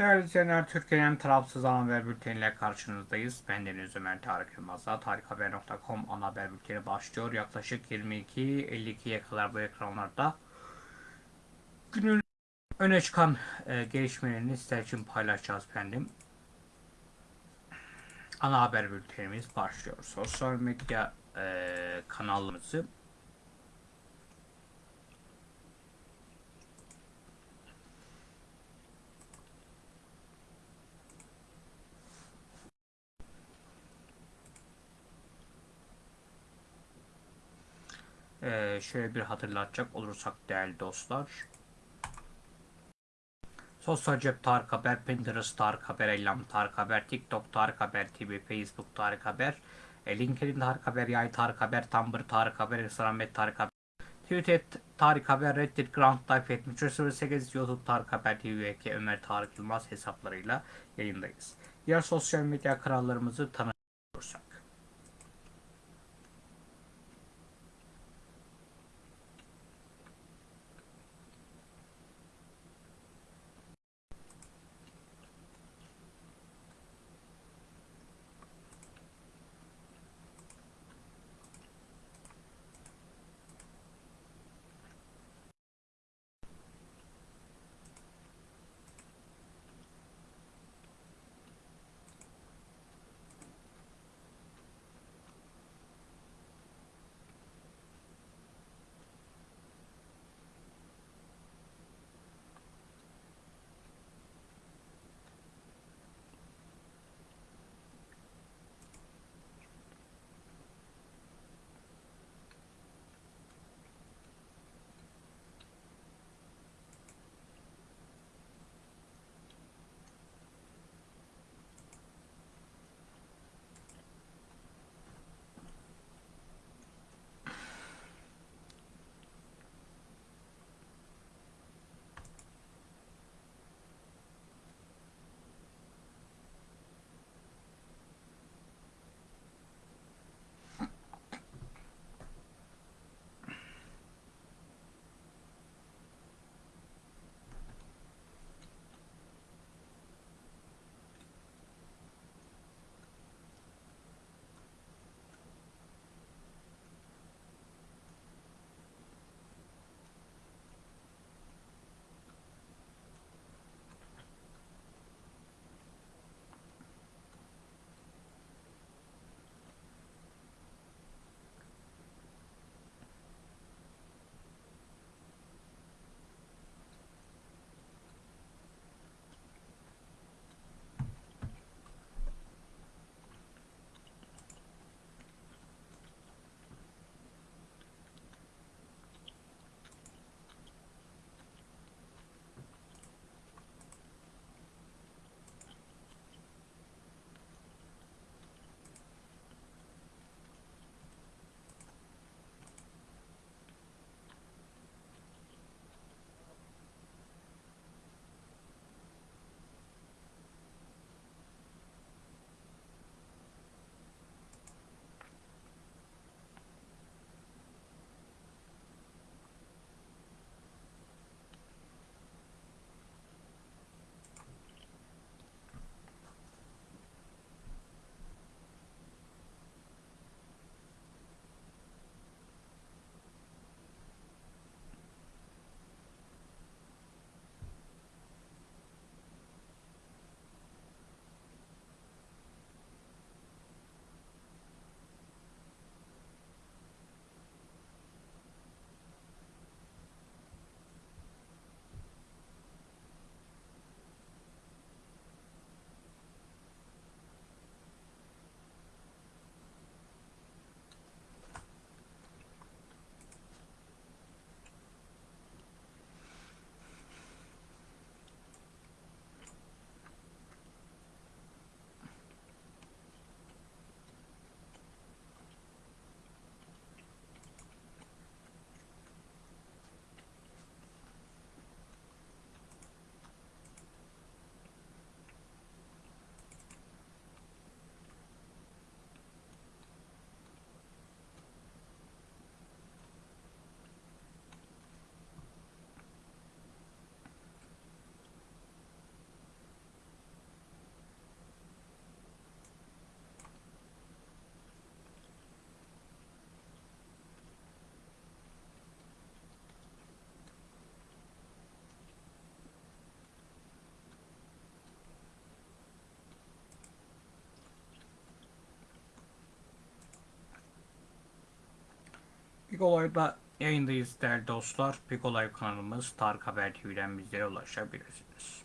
Değerli izleyenler, Türkiye'nin tarafsız ana haber bülteniyle karşınızdayız. Ben Deniz Ömer Tarık Yılmaz'la tarikhaber.com ana haber bülteni başlıyor. Yaklaşık 22.52'ye kadar bu ekranlarda günün öne çıkan e, gelişmelerini sizler için paylaşacağız efendim. Ana haber bültenimiz başlıyor. Sosyal medya e, kanalımızı Ee, şöyle bir hatırlatacak olursak değerli dostlar. Sosyal Cep Tarık Haber, Pinterest Tarık Haber, Ellam Tarık Haber, TikTok Tarık Haber TV, Facebook Tarık Haber, e, LinkedIn Tarık Haber, Yay Tarık Haber, Tumblr Tarık Haber, Instagram Tarık Haber, Twitter Tarık Haber, Reddit Grand Life 7308, YouTube Tarık Haber TV Ömer Tarık Yılmaz hesaplarıyla yayındayız. Diğer sosyal medya kanallarımızı tanıyorsak. Pikolay'da yayındayız değerli dostlar. Pikolay kanalımız Tarık Haber TV'den bizlere ulaşabilirsiniz.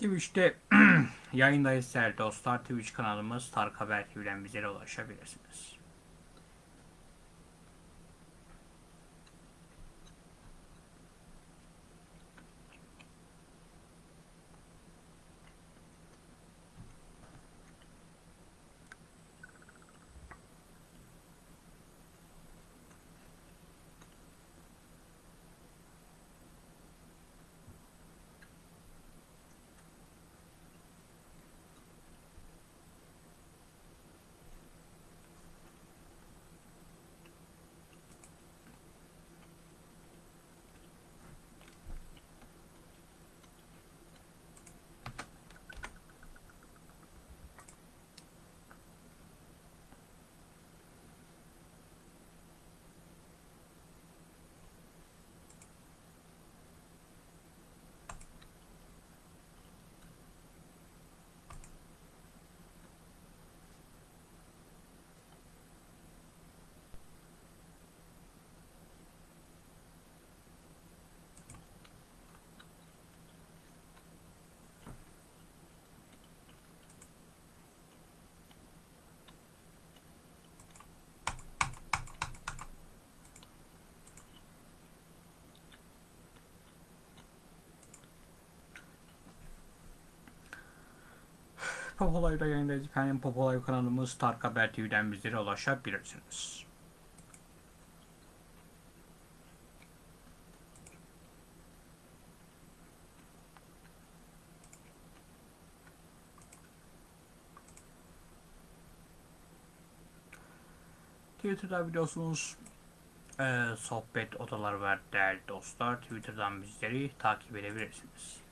Twitch'te yayındayız değerli dostlar. Twitch kanalımız Tarık Haber TV'den bizlere ulaşabilirsiniz. Popolay'da yayındayız efendim. Popolay kanalımız Tarık Haber TV'den bizlere ulaşabilirsiniz. Twitter'da biliyorsunuz eee, sohbet odaları var değerli dostlar. Twitter'dan bizleri takip edebilirsiniz.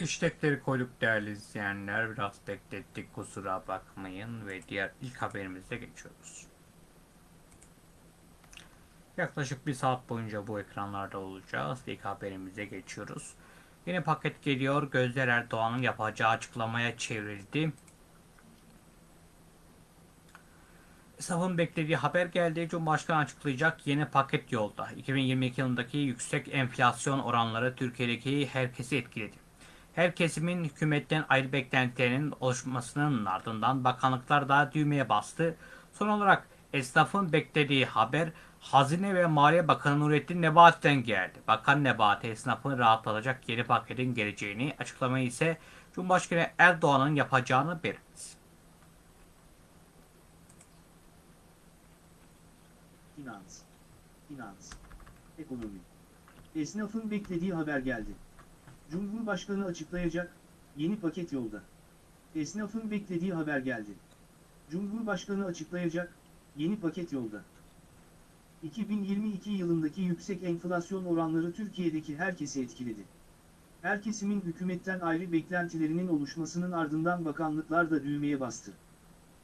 Hashtagleri koyduk değerli izleyenler. Biraz beklettik kusura bakmayın ve diğer ilk haberimize geçiyoruz. Yaklaşık bir saat boyunca bu ekranlarda olacağız. İlk haberimize geçiyoruz. Yeni paket geliyor. Gözler Erdoğan'ın yapacağı açıklamaya çevrildi. Esnafın beklediği haber geldi. Cumhurbaşkanı açıklayacak yeni paket yolda. 2022 yılındaki yüksek enflasyon oranları Türkiye'deki herkesi etkiledi. Her kesimin hükümetten ayrı beklentilerinin oluşmasının ardından bakanlıklar da düğmeye bastı. Son olarak esnafın beklediği haber Hazine ve Maliye Bakanı Nurettin Nebati'den geldi. Bakan Nebati esnafın rahatlatacak yeni paketin geleceğini açıklamayı ise Cumhurbaşkanı Erdoğan'ın yapacağını belirtti. Finans, finans, ekonomi. Esnafın beklediği haber geldi. Cumhurbaşkanı açıklayacak, yeni paket yolda. Esnafın beklediği haber geldi. Cumhurbaşkanı açıklayacak, yeni paket yolda. 2022 yılındaki yüksek enflasyon oranları Türkiye'deki herkesi etkiledi. Her kesimin hükümetten ayrı beklentilerinin oluşmasının ardından bakanlıklar da düğmeye bastı.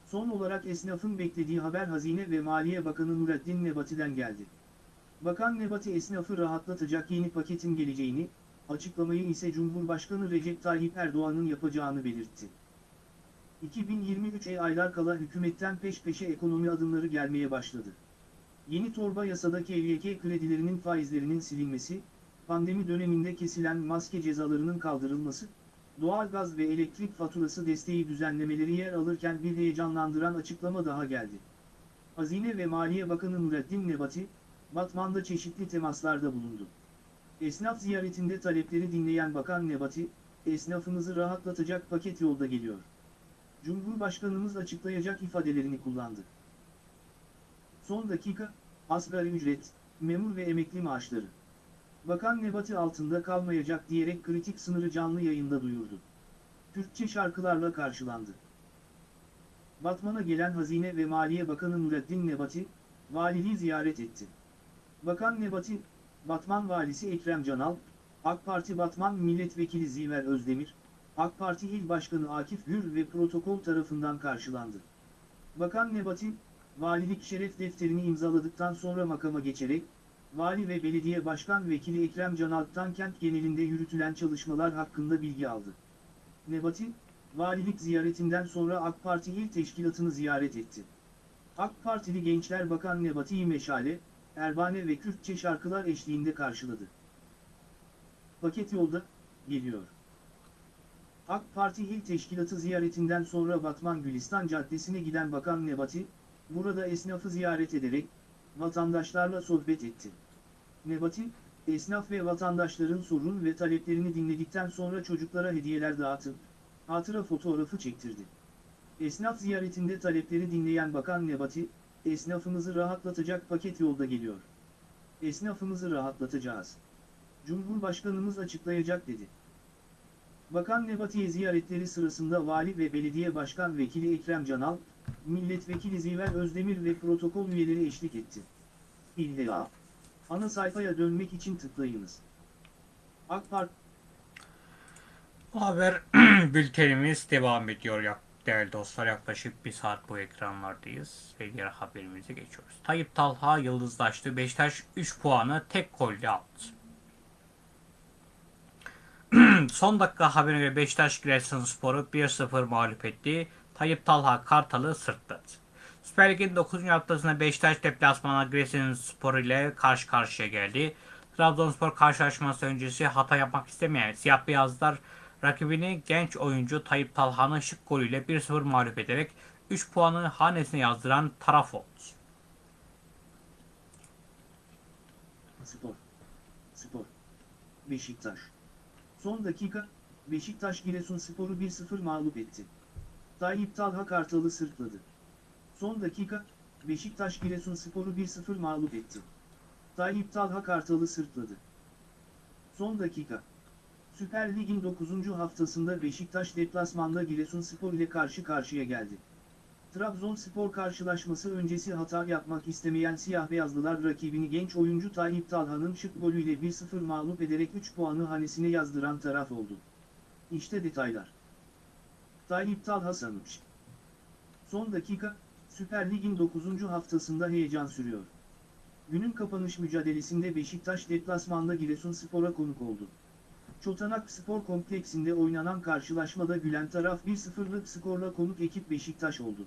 Son olarak esnafın beklediği haber Hazine ve Maliye Bakanı Nurettin Nebati'den geldi. Bakan Nebati esnafı rahatlatacak yeni paketin geleceğini, açıklamayı ise Cumhurbaşkanı Recep Tayyip Erdoğan'ın yapacağını belirtti. 2023'e aylar kala hükümetten peş peşe ekonomi adımları gelmeye başladı. Yeni torba yasadaki KYK kredilerinin faizlerinin silinmesi, pandemi döneminde kesilen maske cezalarının kaldırılması, doğalgaz ve elektrik faturası desteği düzenlemeleri yer alırken bir heyecanlandıran açıklama daha geldi. Hazine ve Maliye Bakanı Nurettin Nebati, Batman'da çeşitli temaslarda bulundu. Esnaf ziyaretinde talepleri dinleyen Bakan Nebati, esnafımızı rahatlatacak paket yolda geliyor. Cumhurbaşkanımız açıklayacak ifadelerini kullandı. Son dakika, asgari ücret, memur ve emekli maaşları. Bakan Nebati altında kalmayacak diyerek kritik sınırı canlı yayında duyurdu. Türkçe şarkılarla karşılandı. Batman'a gelen Hazine ve Maliye Bakanı Nurettin Nebati, valiliği ziyaret etti. Bakan Nebati, Batman Valisi Ekrem Canal, AK Parti Batman Milletvekili Ziver Özdemir, AK Parti İl Başkanı Akif Gür ve protokol tarafından karşılandı. Bakan Nebati, valilik şeref defterini imzaladıktan sonra makama geçerek, Vali ve Belediye Başkan Vekili Ekrem Canalp'tan kent genelinde yürütülen çalışmalar hakkında bilgi aldı. Nebati, valilik ziyaretinden sonra AK Parti İl Teşkilatı'nı ziyaret etti. AK Partili Gençler Bakan Nebati'yi meşale, Erbane ve Kürtçe şarkılar eşliğinde karşıladı. Paket yolda, geliyor. AK Parti İl Teşkilatı ziyaretinden sonra Batman Gülistan Caddesi'ne giden Bakan Nebati, burada esnafı ziyaret ederek, vatandaşlarla sohbet etti. Nebati, esnaf ve vatandaşların sorun ve taleplerini dinledikten sonra çocuklara hediyeler dağıtıp, hatıra fotoğrafı çektirdi. Esnaf ziyaretinde talepleri dinleyen Bakan Nebati, esnafımızı rahatlatacak paket yolda geliyor. Esnafımızı rahatlatacağız. Cumhurbaşkanımız açıklayacak dedi. Bakan Nebati'ye ziyaretleri sırasında Vali ve Belediye Başkan Vekili Ekrem Canal, Milletvekili Ziver Özdemir ve protokol üyeleri eşlik etti. İlla. Ana sayfaya dönmek için tıklayınız. AK Parti haber bültenimiz devam ediyor ya değerli dostlar. Yaklaşık bir saat bu ekranlardayız ve diğer haberimize geçiyoruz. Tayyip Talha yıldızlaştı. Beşiktaş 3 puanı tek golle aldı. Son dakika haberine göre Beşiktaş Giresunspor'u 1-0 mağlup etti. Tayyip Talha Kartal'ı sırtladı. Süper Lig'in 9. haftasında Beşiktaş deplasmana Giresunspor ile karşı karşıya geldi. Trabzonspor karşılaşması öncesi hata yapmak istemeyen siyah beyazlar rakibini genç oyuncu Tayyip Talha'nın şık golüyle 1-0 mağlup ederek 3 puanı hanesine yazdıran taraf oldu. Spor. Spor. Beşiktaş. Son dakika, Beşiktaş Giresunspor'u 1-0 mağlup etti. Tayyip Talha Kartal'ı sırtladı. Son dakika, Beşiktaş Giresunspor'u 1-0 mağlup etti. Tayyip Talha Kartal'ı sırtladı. Son dakika. Süper Lig'in 9. haftasında Beşiktaş deplasmanda Giresunspor ile karşı karşıya geldi. Trabzonspor karşılaşması öncesi hata yapmak istemeyen siyah beyazlılar rakibini genç oyuncu Tayyip Talha'nın şık golüyle 1-0 mağlup ederek 3 puanı hanesine yazdıran taraf oldu. İşte detaylar. Tayyip Talha Sanıç. Son dakika, Süper Lig'in 9. haftasında heyecan sürüyor. Günün kapanış mücadelesinde Beşiktaş deplasmanda Giresunspor'a konuk oldu. Çotanak Spor Kompleksinde oynanan karşılaşmada gülen taraf 1-0'lık skorla konuk ekip Beşiktaş oldu.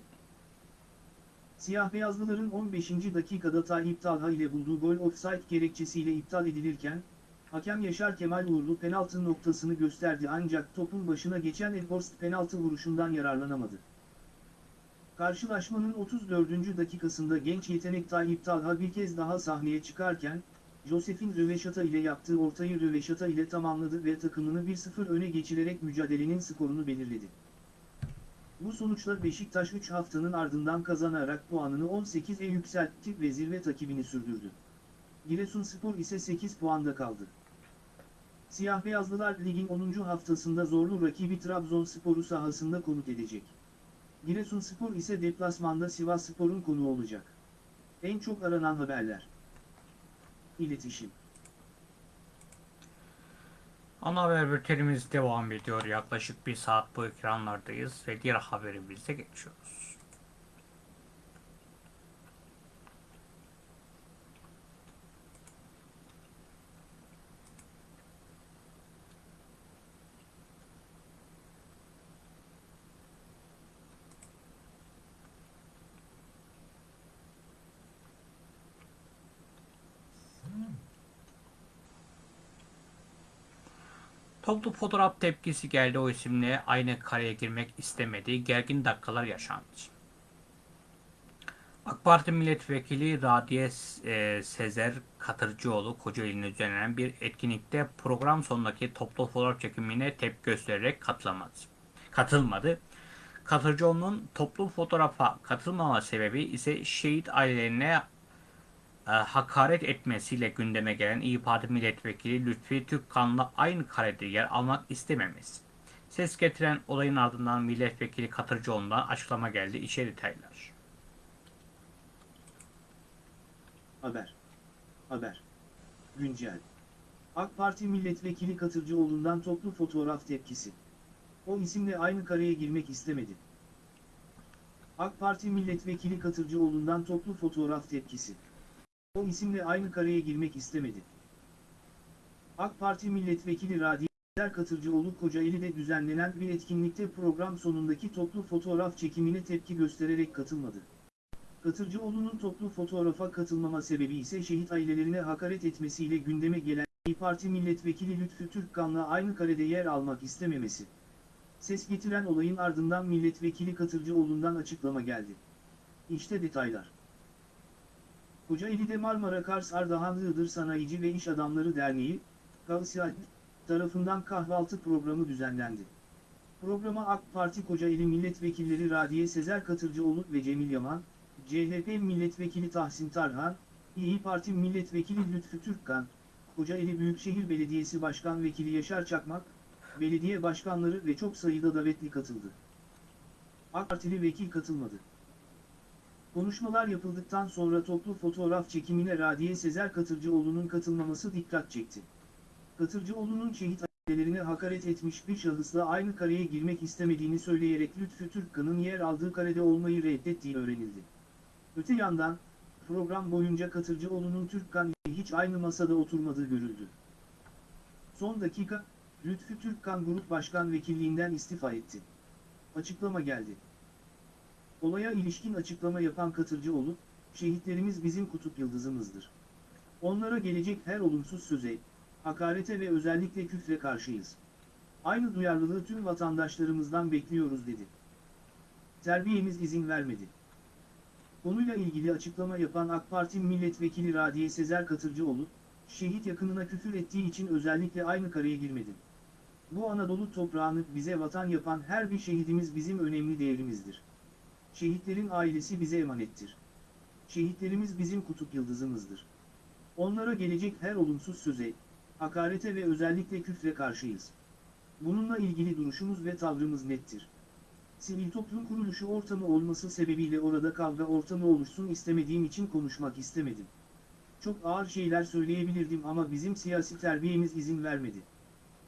Siyah beyazlıların 15. dakikada Tayyip Talha ile bulduğu gol offside gerekçesiyle iptal edilirken, hakem Yaşar Kemal Uğurlu penaltı noktasını gösterdi ancak topun başına geçen Edhorst penaltı vuruşundan yararlanamadı. Karşılaşmanın 34. dakikasında genç yetenek Tayyip Talha bir kez daha sahneye çıkarken, Josef'in röveşata ile yaptığı ortayı röveşata ile tamamladı ve takımını 1-0 öne geçirerek mücadelenin skorunu belirledi. Bu sonuçla Beşiktaş 3 haftanın ardından kazanarak puanını 18'e yükseltti ve zirve takibini sürdürdü. Giresunspor ise 8 puanda kaldı. Siyah Beyazlılar ligin 10. haftasında zorlu rakibi Trabzonspor'u sahasında konuk edecek. Giresunspor ise deplasmanda Sivasspor'un konuğu olacak. En çok aranan haberler. İletişim. Ana haber bültenimiz devam ediyor. Yaklaşık bir saat bu ekranlardayız ve diğer haberimize geçiyoruz. Toplu fotoğraf tepkisi geldi o isimle aynı kareye girmek istemedi. Gergin dakikalar yaşandı. AK Parti milletvekili Radiye e, Sezer Katırcıoğlu Kocaeli'nde düzenlenen bir etkinlikte program sonundaki toplu fotoğraf çekimine tepki göstererek katılamadı. katılmadı. Katırcıoğlu'nun toplu fotoğrafa katılmama sebebi ise şehit ailelerine e, hakaret etmesiyle gündeme gelen İyi Parti milletvekili Lütfi Türkkan'la aynı karede yer almak istememesi. Ses getiren olayın ardından milletvekili Katırcıoğlu'ndan açıklama geldi. İşe detaylar. Haber. Haber. Güncel. AK Parti milletvekili Katırcıoğlu'ndan toplu fotoğraf tepkisi. O isimle aynı kareye girmek istemedi. AK Parti milletvekili Katırcıoğlu'ndan toplu fotoğraf tepkisi. O isimle aynı kareye girmek istemedi. AK Parti milletvekili Radiyer Katırcıoğlu Kocaeli'de düzenlenen bir etkinlikte program sonundaki toplu fotoğraf çekimine tepki göstererek katılmadı. Katırcıoğlu'nun toplu fotoğrafa katılmama sebebi ise şehit ailelerine hakaret etmesiyle gündeme gelen İYİ Parti milletvekili Lütfü Türkkan'la aynı karede yer almak istememesi. Ses getiren olayın ardından milletvekili Katırcıoğlu'ndan açıklama geldi. İşte detaylar. Kocaeli'de Marmara Kars Ardahan Iğdır Sanayici ve İş Adamları Derneği, KAVSİAD, tarafından kahvaltı programı düzenlendi. Programa AK Parti Kocaeli Milletvekilleri Radiye Sezer Katırcıoğlu ve Cemil Yaman, CHP Milletvekili Tahsin Tarhan, İyi Parti Milletvekili Lütfü Türkkan, Kocaeli Büyükşehir Belediyesi Başkan Vekili Yaşar Çakmak, belediye başkanları ve çok sayıda davetli katıldı. AK Partili vekil katılmadı. Konuşmalar yapıldıktan sonra toplu fotoğraf çekimine Radiye Sezer Katırcıoğlu'nun katılmaması dikkat çekti. Katırcıoğlu'nun şehit ailelerine hakaret etmiş bir şahısla aynı kareye girmek istemediğini söyleyerek Lütfü Türkkan'ın yer aldığı karede olmayı reddettiği öğrenildi. Öte yandan, program boyunca Katırcıoğlu'nun Türkkan ile hiç aynı masada oturmadığı görüldü. Son dakika, Lütfü Türkkan Grup Başkan Vekilliğinden istifa etti. Açıklama geldi. Olaya ilişkin açıklama yapan Katırcıoğlu, şehitlerimiz bizim kutup yıldızımızdır. Onlara gelecek her olumsuz söze, hakarete ve özellikle küfre karşıyız. Aynı duyarlılığı tüm vatandaşlarımızdan bekliyoruz dedi. Terbiyemiz izin vermedi. Konuyla ilgili açıklama yapan AK Parti Milletvekili Radiye Sezer Katırcıoğlu, şehit yakınına küfür ettiği için özellikle aynı kareye girmedim. Bu Anadolu toprağını bize vatan yapan her bir şehidimiz bizim önemli değerimizdir. Şehitlerin ailesi bize emanettir. Şehitlerimiz bizim kutup yıldızımızdır. Onlara gelecek her olumsuz söze, hakarete ve özellikle küfre karşıyız. Bununla ilgili duruşumuz ve tavrımız nettir. Sivil toplum kuruluşu ortamı olması sebebiyle orada kavga ortamı oluşsun istemediğim için konuşmak istemedim. Çok ağır şeyler söyleyebilirdim ama bizim siyasi terbiyemiz izin vermedi.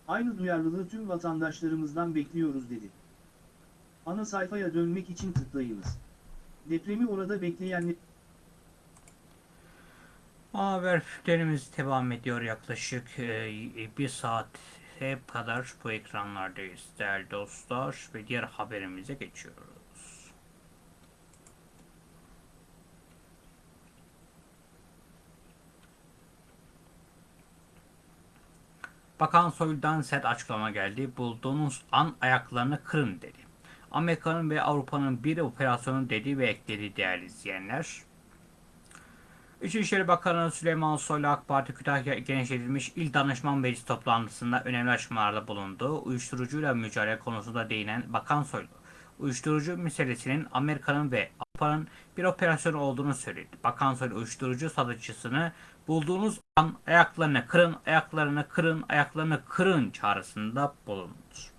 Aynı duyarlılığı tüm vatandaşlarımızdan bekliyoruz dedi. Ana sayfaya dönmek için tıklayınız. Depremi orada bekleyenler... Haber bültenimiz devam ediyor yaklaşık e, bir saat kadar bu ekranlardayız değerli dostlar ve diğer haberimize geçiyoruz. Bakan Soylu'dan sert açıklama geldi. Bulduğunuz an ayaklarını kırın dedi. Amerika'nın ve Avrupa'nın bir operasyonu dedi ve ekledi değerli izleyenler. İçişleri Bakanı Süleyman Soylu AK Parti Kütahya genişletilmiş İl Danışman Meclisi toplantısında önemli açıklamalarda bulundu. Uyuşturucuyla mücadele konusunda değinen Bakan Soylu, uyuşturucu meselesinin Amerika'nın ve Avrupa'nın bir operasyon olduğunu söyledi. Bakan Soylu uyuşturucu satıcısını bulduğunuz an ayaklarını kırın, ayaklarını kırın, ayaklarını kırın çağrısında bulundu.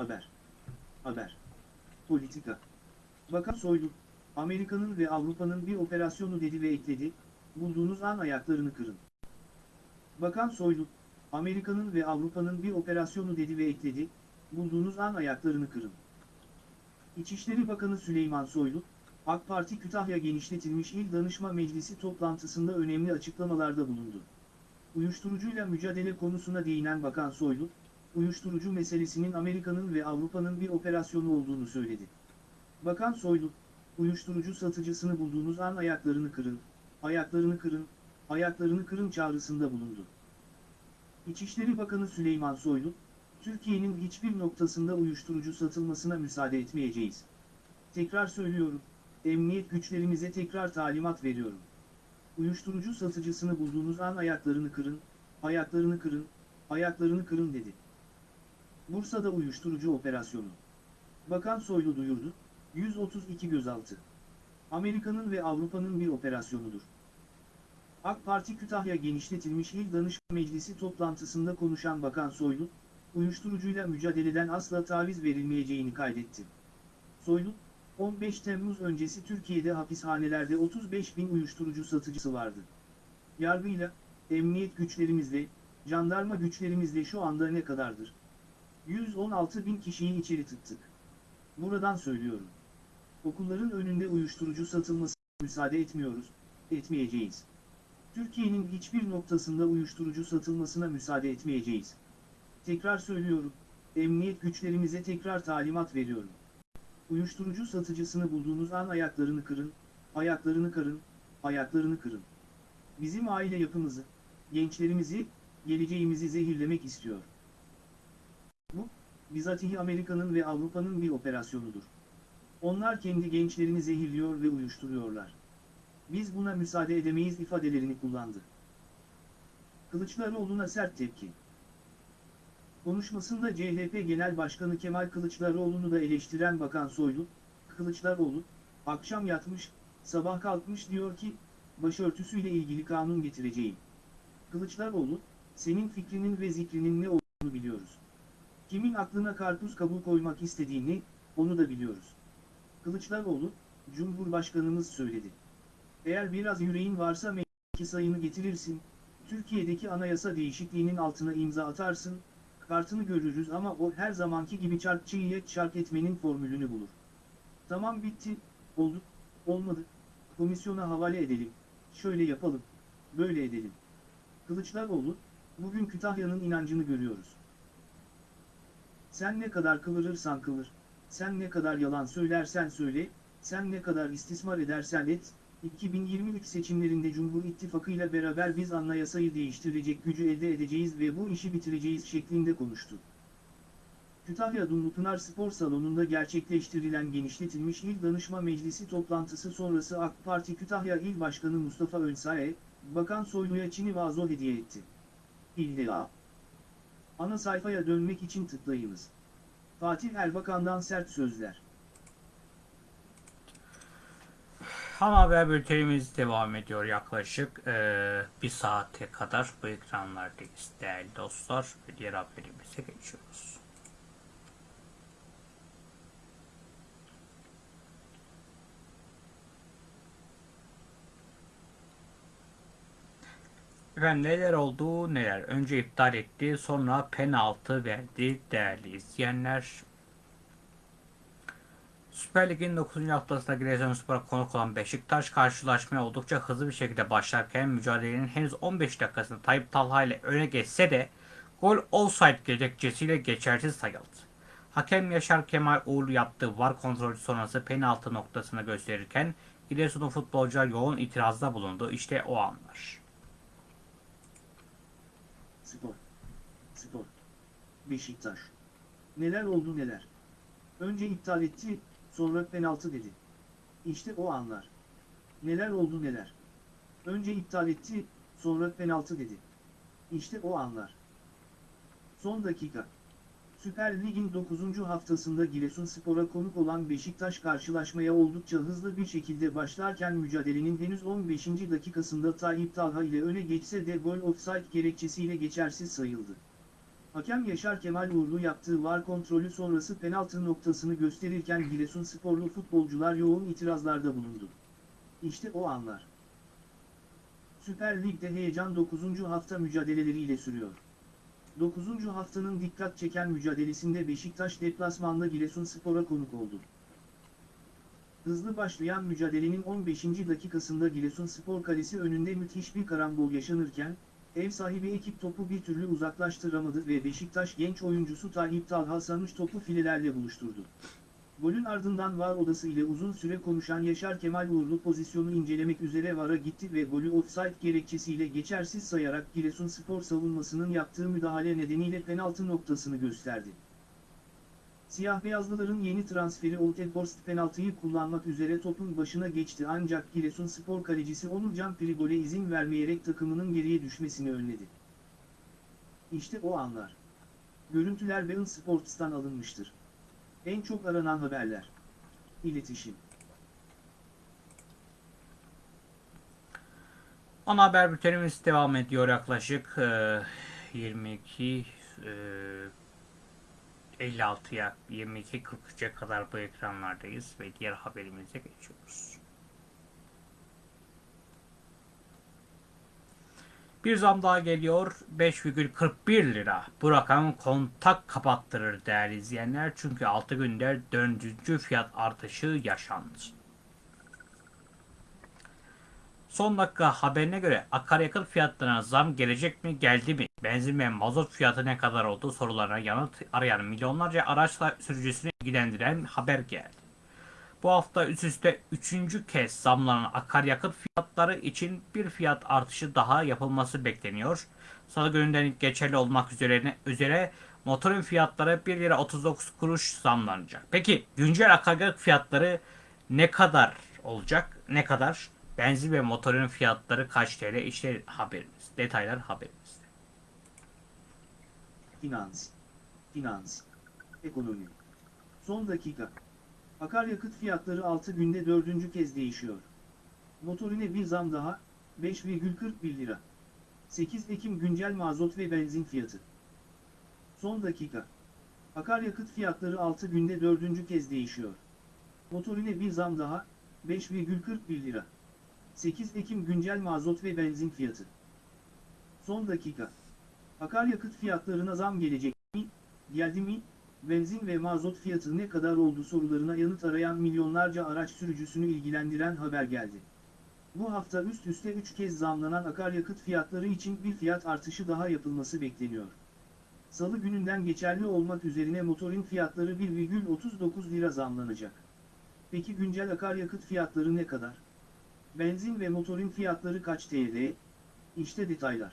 Haber. Haber. Politika. Bakan Soylu, Amerika'nın ve Avrupa'nın bir operasyonu dedi ve ekledi, bulduğunuz an ayaklarını kırın. Bakan Soylu, Amerika'nın ve Avrupa'nın bir operasyonu dedi ve ekledi, bulduğunuz an ayaklarını kırın. İçişleri Bakanı Süleyman Soylu, AK Parti Kütahya genişletilmiş İl Danışma Meclisi toplantısında önemli açıklamalarda bulundu. Uyuşturucuyla mücadele konusuna değinen Bakan Soylu, uyuşturucu meselesinin Amerika'nın ve Avrupa'nın bir operasyonu olduğunu söyledi. Bakan Soylu, uyuşturucu satıcısını bulduğunuz an ayaklarını kırın, ayaklarını kırın, ayaklarını kırın çağrısında bulundu. İçişleri Bakanı Süleyman Soylu, Türkiye'nin hiçbir noktasında uyuşturucu satılmasına müsaade etmeyeceğiz. Tekrar söylüyorum, emniyet güçlerimize tekrar talimat veriyorum. Uyuşturucu satıcısını bulduğunuz an ayaklarını kırın, ayaklarını kırın, ayaklarını kırın dedi. Bursa'da uyuşturucu operasyonu. Bakan Soylu duyurdu, 132 gözaltı. Amerika'nın ve Avrupa'nın bir operasyonudur. AK Parti Kütahya genişletilmiş İl Danışma Meclisi toplantısında konuşan Bakan Soylu, uyuşturucuyla mücadeleden asla taviz verilmeyeceğini kaydetti. Soylu, 15 Temmuz öncesi Türkiye'de hapishanelerde 35 bin uyuşturucu satıcısı vardı. Yargıyla, emniyet güçlerimizle, jandarma güçlerimizle şu anda ne kadardır? 116 bin kişiyi içeri tıktık. Buradan söylüyorum. Okulların önünde uyuşturucu satılmasına müsaade etmiyoruz, etmeyeceğiz. Türkiye'nin hiçbir noktasında uyuşturucu satılmasına müsaade etmeyeceğiz. Tekrar söylüyorum, emniyet güçlerimize tekrar talimat veriyorum. Uyuşturucu satıcısını bulduğunuz an ayaklarını kırın, ayaklarını kırın, ayaklarını kırın. Bizim aile yapımızı, gençlerimizi, geleceğimizi zehirlemek istiyor. Bizatihi Amerika'nın ve Avrupa'nın bir operasyonudur. Onlar kendi gençlerini zehirliyor ve uyuşturuyorlar. Biz buna müsaade edemeyiz ifadelerini kullandı. Kılıçdaroğlu'na sert tepki. Konuşmasında CHP Genel Başkanı Kemal Kılıçdaroğlu'nu da eleştiren Bakan Soylu, Kılıçdaroğlu, akşam yatmış, sabah kalkmış diyor ki, başörtüsüyle ilgili kanun getireceğim. Kılıçdaroğlu, senin fikrinin ve zikrinin ne olduğunu biliyoruz. Kimin aklına karpuz kabuğu koymak istediğini, onu da biliyoruz. Kılıçdaroğlu, Cumhurbaşkanımız söyledi. Eğer biraz yüreğin varsa meclisteki sayını getirirsin, Türkiye'deki anayasa değişikliğinin altına imza atarsın, kartını görürüz ama o her zamanki gibi çarkçıyı çark etmenin formülünü bulur. Tamam bitti, oldu, olmadı, komisyona havale edelim, şöyle yapalım, böyle edelim. Kılıçdaroğlu, bugün Kütahya'nın inancını görüyoruz. Sen ne kadar kıvırırsan kıvır, sen ne kadar yalan söylersen söyle, sen ne kadar istismar edersen et, 2023 seçimlerinde Cumhur İttifakı ile beraber biz anayasayı değiştirecek gücü elde edeceğiz ve bu işi bitireceğiz şeklinde konuştu. Kütahya Dumlupınar Spor Salonu'nda gerçekleştirilen genişletilmiş İl Danışma Meclisi toplantısı sonrası AK Parti Kütahya İl Başkanı Mustafa Önsae, Bakan Soylu'ya Çin'i vazo hediye etti. İlla. Ana sayfaya dönmek için tıklayınız. Fatih Erbakan'dan sert sözler. Ana haber bültenimiz devam ediyor yaklaşık eee, bir saate kadar bu ekranlardayız değerli dostlar diğer haberimize geçiyoruz. Efendim neler oldu neler. Önce iptal etti sonra penaltı verdi değerli izleyenler. Süper Lig'in 9. haftasında Giresunspor'a konuk olan Beşiktaş karşılaşmaya oldukça hızlı bir şekilde başlarken mücadelenin henüz 15 dakikasında Tayyip Talha ile öne geçse de gol offside gerekçesiyle geçersiz sayıldı. Hakem Yaşar Kemal Uğurlu yaptığı var kontrolü sonrası penaltı noktasına gösterirken Giresun'un futbolcular yoğun itirazda bulundu. İşte o anlar. Spor. Spor. Beşiktaş. Neler oldu neler. Önce iptal etti, sonra penaltı dedi. İşte o anlar. Neler oldu neler. Önce iptal etti, sonra penaltı dedi. İşte o anlar. Son dakika. Süper Lig'in 9. haftasında Giresunspor'a konuk olan Beşiktaş karşılaşmaya oldukça hızlı bir şekilde başlarken mücadelenin henüz 15. dakikasında Tayyip Talha ile öne geçse de gol offside gerekçesiyle geçersiz sayıldı. Hakem Yaşar Kemal Uğurlu yaptığı var kontrolü sonrası penaltı noktasını gösterirken Giresunsporlu futbolcular yoğun itirazlarda bulundu. İşte o anlar. Süper Lig'de heyecan 9. hafta mücadeleleriyle sürüyor. 9. haftanın dikkat çeken mücadelesinde Beşiktaş deplasmanda Giresunspor'a konuk oldu. Hızlı başlayan mücadelenin 15. dakikasında Giresunspor kalesi önünde müthiş bir karambol yaşanırken, ev sahibi ekip topu bir türlü uzaklaştıramadı ve Beşiktaş genç oyuncusu Tayyip Talha sarmış topu filelerle buluşturdu. Golün ardından VAR odası ile uzun süre konuşan Yaşar Kemal Uğurlu pozisyonu incelemek üzere VAR'a gitti ve golü offside gerekçesiyle geçersiz sayarak Giresunspor savunmasının yaptığı müdahale nedeniyle penaltı noktasını gösterdi. Siyah beyazlıların yeni transferi Oltenhorst penaltıyı kullanmak üzere topun başına geçti ancak Giresunspor kalecisi Onurcan Prigol'e izin vermeyerek takımının geriye düşmesini önledi. İşte o anlar. Görüntüler Bein Sports'tan alınmıştır. En çok aranan haberler. İletişim. Ana haber bültenimiz devam ediyor yaklaşık e, 22 e, 56'ya 22.43'e kadar bu ekranlardayız ve diğer haberimize geçiyoruz. Bir zam daha geliyor. 5,41 lira. Bu rakam kontak kapattırır değerli izleyenler. Çünkü 6 günde dördüncü fiyat artışı yaşandı. Son dakika haberine göre akaryakıt fiyatlarına zam gelecek mi geldi mi? Benzin ve mazot fiyatı ne kadar oldu sorularına yanıt arayan milyonlarca araçla sürücüsünü ilgilendiren haber geldi. Bu hafta üst üste üçüncü kez zamlanan akaryakıt fiyatları için bir fiyat artışı daha yapılması bekleniyor. Salı gününden geçerli olmak üzere, üzere motorun fiyatları 1 lira 39 kuruş zamlanacak. Peki güncel akaryakıt fiyatları ne kadar olacak? Ne kadar? Benzin ve motorun fiyatları kaç TL? İşte haberimiz. Detaylar haberimizde. Finans. Finans. Ekonomi. Son dakika. Akaryakıt fiyatları 6 günde 4. kez değişiyor. Motorine bir zam daha, 5,41 lira. 8 Ekim güncel mazot ve benzin fiyatı. Son dakika. Akaryakıt fiyatları 6 günde 4. kez değişiyor. Motorine bir zam daha, 5,41 lira. 8 Ekim güncel mazot ve benzin fiyatı. Son dakika. Akaryakıt fiyatlarına zam gelecek mi? Geldi mi? Benzin ve mazot fiyatı ne kadar oldu sorularına yanıt arayan milyonlarca araç sürücüsünü ilgilendiren haber geldi. Bu hafta üst üste 3 kez zamlanan akaryakıt fiyatları için bir fiyat artışı daha yapılması bekleniyor. Salı gününden geçerli olmak üzerine motorin fiyatları 1,39 lira zamlanacak. Peki güncel akaryakıt fiyatları ne kadar? Benzin ve motorin fiyatları kaç TL? İşte detaylar.